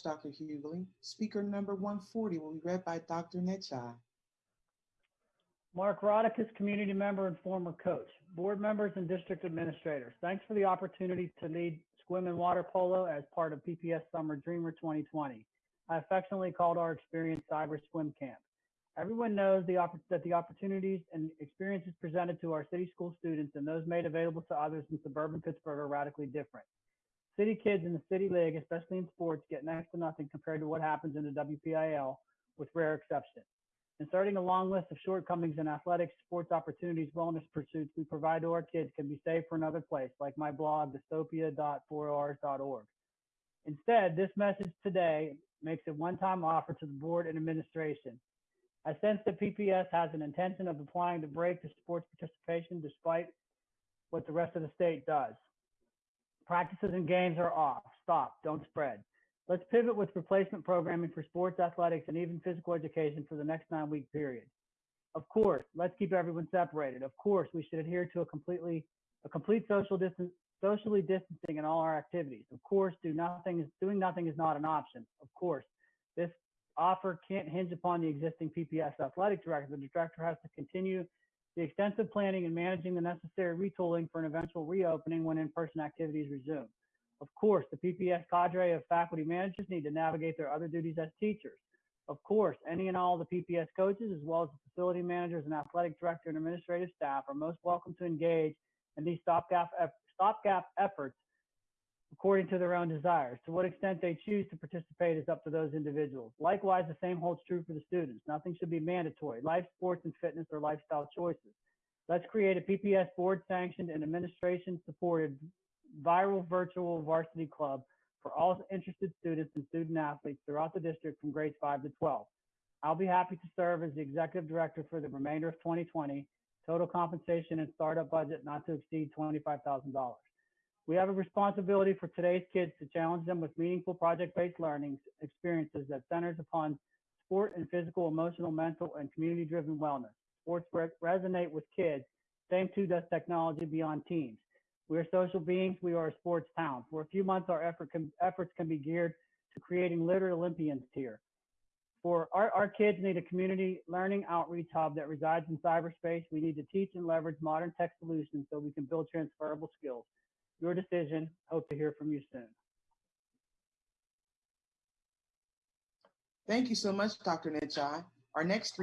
Dr. Hughley. Speaker number 140 will be read by Dr. Netchai. Mark Rauterkus community member and former coach. Board members and district administrators, thanks for the opportunity to lead swim and water polo as part of PPS Summer Dreamer 2020. I affectionately called our experience Cyber Swim Camp. Everyone knows the that the opportunities and experiences presented to our city school students and those made available to others in suburban Pittsburgh are radically different. City kids in the city league, especially in sports, get next to nothing compared to what happens in the WPIAL, with rare exception. Inserting a long list of shortcomings in athletics, sports opportunities, wellness pursuits we provide to our kids can be saved for another place, like my blog, dystopia.4rs.org. Instead, this message today makes a one-time offer to the board and administration. I sense that PPS has an intention of applying the brake to sports participation despite what the rest of the state does. Practices and games are off. Stop. Don't spread. Let's pivot with replacement programming for sports, athletics, and even physical education for the next nine week period. Of course, let's keep everyone separated. Of course, we should adhere to a completely a complete social distance socially distancing in all our activities. Of course, do nothing is doing nothing is not an option. Of course, this offer can't hinge upon the existing PPS athletic director. The director has to continue the extensive planning and managing the necessary retooling for an eventual reopening when in-person activities resume. Of course, the PPS cadre of faculty managers need to navigate their other duties as teachers. Of course, any and all the PPS coaches, as well as the facility managers and athletic director and administrative staff, are most welcome to engage in these stopgap, stopgap efforts according to their own desires. To what extent they choose to participate is up to those individuals. Likewise, the same holds true for the students. Nothing should be mandatory. Life, sports, and fitness are lifestyle choices. Let's create a PPS board sanctioned and administration supported viral virtual varsity club for all interested students and student athletes throughout the district from grades 5 to 12. I'll be happy to serve as the executive director for the remainder of 2020. Total compensation and startup budget not to exceed $25,000. We have a responsibility for today's kids to challenge them with meaningful project-based learning experiences that centers upon sport and physical, emotional, mental, and community-driven wellness. Sports re resonate with kids. Same too does technology beyond teams. We are social beings. We are a sports town. For a few months, our effort can, efforts can be geared to creating literate Olympians here. For our, our kids need a community learning outreach hub that resides in cyberspace. We need to teach and leverage modern tech solutions so we can build transferable skills. Your decision. Hope to hear from you soon. Thank you so much, Dr. Netchai. Our next